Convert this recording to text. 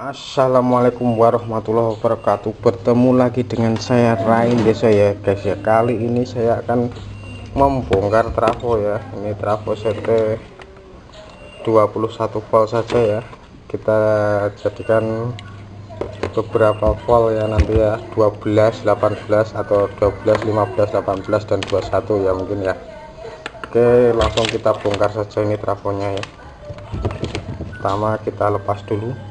Assalamualaikum warahmatullahi wabarakatuh. Bertemu lagi dengan saya Rain desa ya guys ya. Kali ini saya akan membongkar trafo ya. Ini trafo CT 21 volt saja ya. Kita jadikan beberapa volt ya nanti ya. 12 18 atau 12 15 18 dan 21 ya mungkin ya. Oke langsung kita bongkar saja ini trafonya ya. Pertama kita lepas dulu.